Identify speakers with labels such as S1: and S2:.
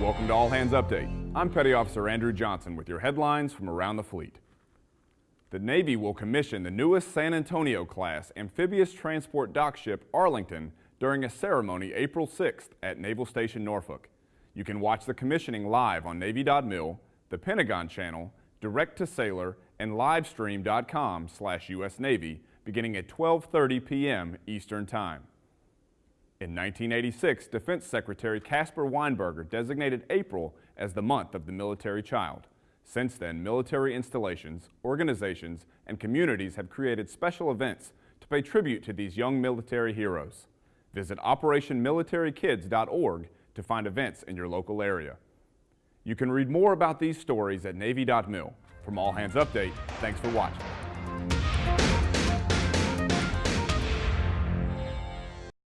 S1: welcome to All Hands Update. I'm Petty Officer Andrew Johnson with your headlines from around the fleet. The Navy will commission the newest San Antonio class amphibious transport dock ship Arlington during a ceremony April 6th at Naval Station Norfolk. You can watch the commissioning live on Navy.mil, the Pentagon Channel, Direct to Sailor, and livestream.com slash US Navy beginning at 12.30 p.m. Eastern Time. In 1986, Defense Secretary Caspar Weinberger designated April as the month of the military child. Since then, military installations, organizations, and communities have created special events to pay tribute to these young military heroes. Visit OperationMilitaryKids.org to find events in your local area. You can read more about these stories at Navy.mil. From All Hands Update, thanks for watching.